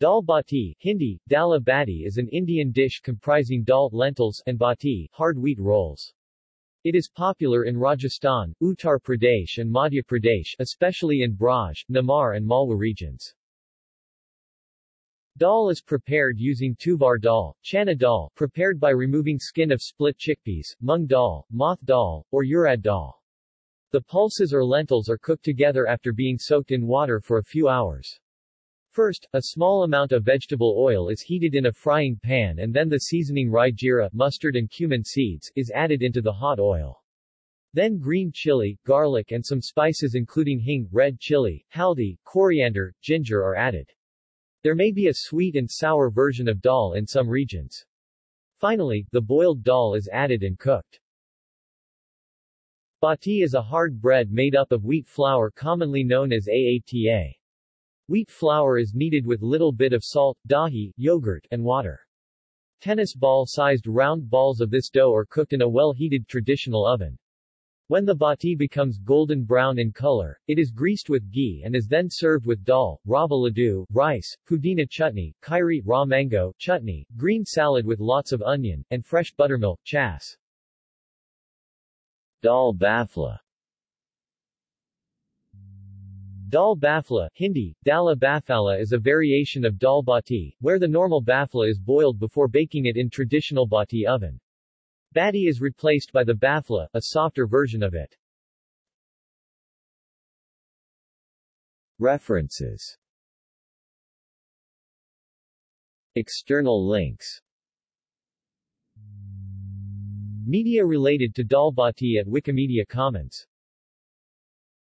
Dal bati Hindi, dala bati is an Indian dish comprising dal lentils and bati hard wheat rolls. It is popular in Rajasthan, Uttar Pradesh and Madhya Pradesh especially in Braj, Nimar and Malwa regions. Dal is prepared using tuvar dal, chana dal prepared by removing skin of split chickpeas, mung dal, moth dal, or urad dal. The pulses or lentils are cooked together after being soaked in water for a few hours. First, a small amount of vegetable oil is heated in a frying pan and then the seasoning rye mustard and cumin seeds, is added into the hot oil. Then green chili, garlic and some spices including hing, red chili, haldi, coriander, ginger are added. There may be a sweet and sour version of dal in some regions. Finally, the boiled dal is added and cooked. Bati is a hard bread made up of wheat flour commonly known as aata. Wheat flour is kneaded with little bit of salt, dahi, yogurt, and water. Tennis ball-sized round balls of this dough are cooked in a well-heated traditional oven. When the bati becomes golden brown in color, it is greased with ghee and is then served with dal, rava laddu, rice, pudina chutney, kairi, raw mango, chutney, green salad with lots of onion, and fresh buttermilk, chas. Dal bafla Dal bafla, Hindi, dala bafala is a variation of dal bati, where the normal bafla is boiled before baking it in traditional bati oven. Bati is replaced by the bafla, a softer version of it. References External links Media related to Dal Bati at Wikimedia Commons